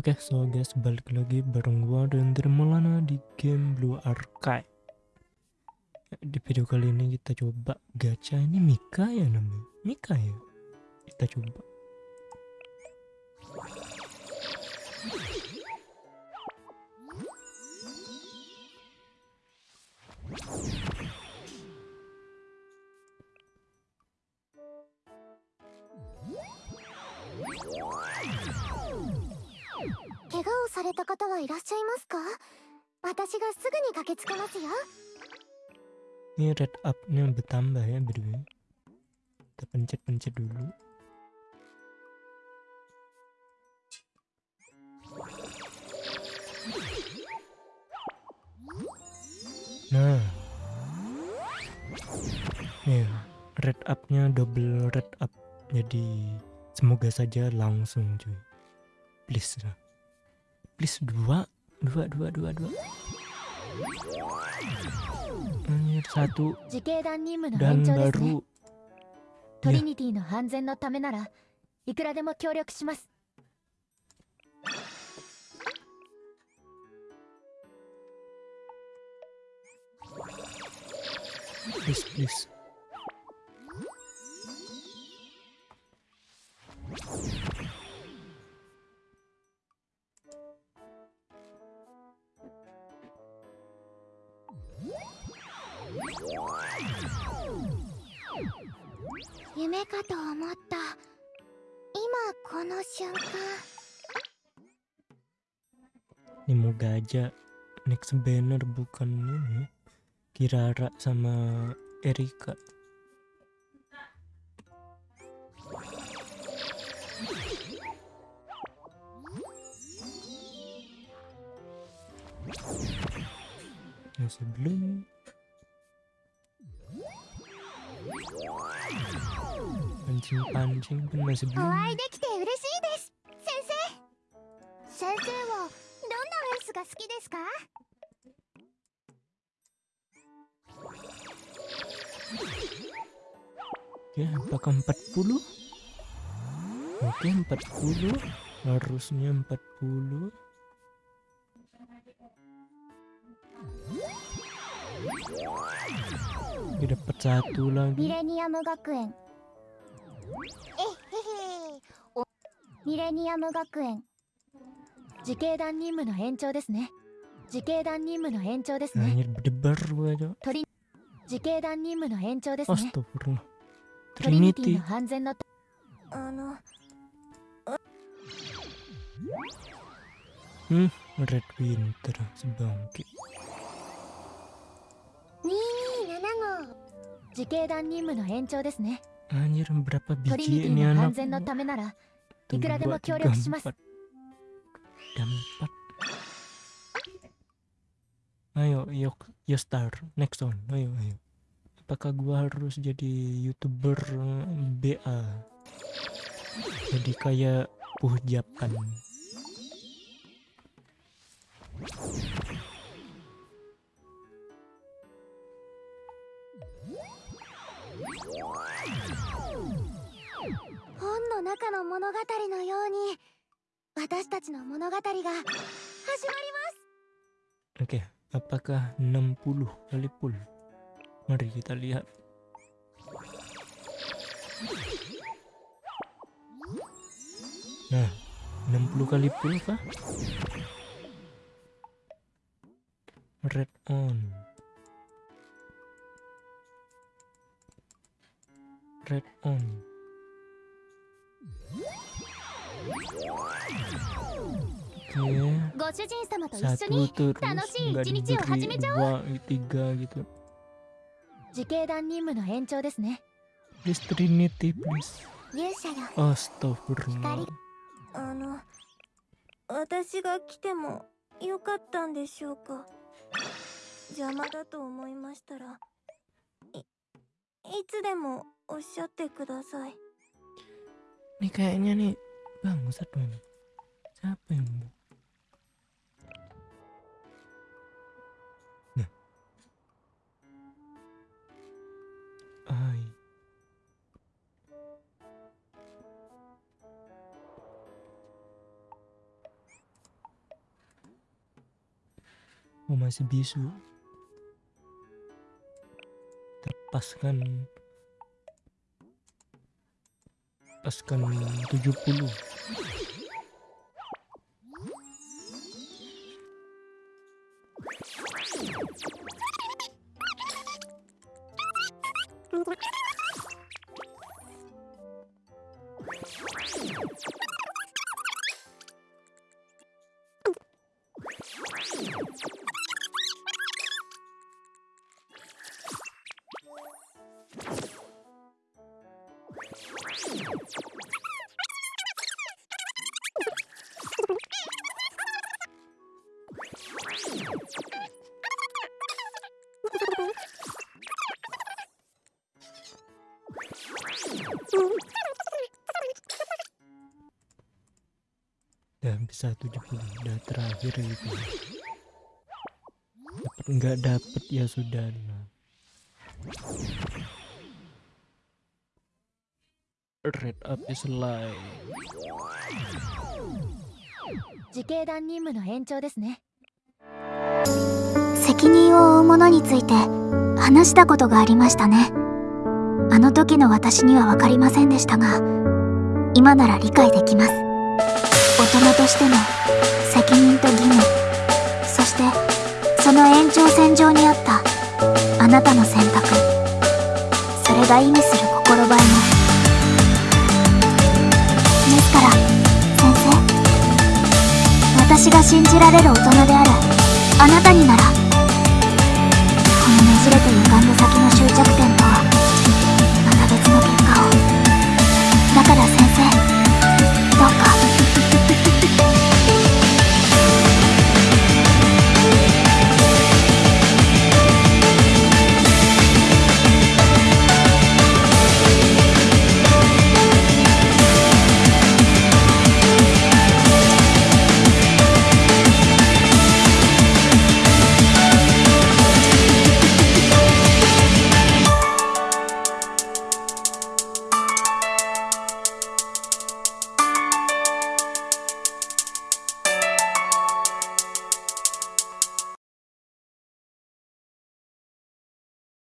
Oke, so guys, balik lagi bareng gua dan Maulana di game Blue Archive. Di video kali ini kita coba gacha ini Mika ya namanya. Mika ya. Kita coba. Ini red up-nya bertambah ya berdua. Kita pencet-pencet dulu. Nah. Ya, red up-nya double red up. Jadi semoga saja langsung cuy. Please. Please dua, dua, dua, dua, dua. Anjir satu dan baru トリニティの安全のためならいくらでも協力します please please Ini moga aja next banner bukan ini. Kirara sama Erika. Masih belum pancing-pancing pun masih belum お会いできて嬉しいです先生先生はどんなレースが好きですか Ya, apakah 40? Oke, 40. Harusnya 40. Oke, dapat satu lagi. ミレニアム学園 えへへおミレニアム学園。自警団任務の延長ですね。自警団任務の延長ですね。自警団任務の延長ですね.トリニティ.の安全のたあの Hmm, Red Winter sebangkit. 227号。自警団任務の延長ですね Anjir berapa biji ini anak? Tunggu dua, tiga, empat yuk, yuk Ayo Next one. Ayo ayo. Apakah gua harus jadi youtuber BA Jadi kayak puhjapan 本の中の物語のように私たちの物語が始まります Oke, apakah 60 kali full? Mari kita lihat. Nah, 60 kali full kah? Red on. 始めちゃおう。dua tiga gitu 自警団任務の延長ですね。please trinity please 勇者よ astagfirullah あの私が来てもよかったんでしょうか。邪魔だと思いましたらいいつでもおっしゃってください nih kayaknya nih bangsat man siapa yang mau nah ai Oh masih bisu. Lepaskan. Lepaskan 70. Udah bisa 70 udah terakhir gitu. Dapat nggak dapet ya sudah lah. Red up is live. 自警団任務の延長ですね責任を負う者について話したことがありましたねあの時の私には分かりませんでしたが今なら理解できます。大人としての責任と義務そしてその延長線上にあったあなたの選択。それが意味する心映えも。ですから先生私が信じられる大人であるあなたにならこのねじれている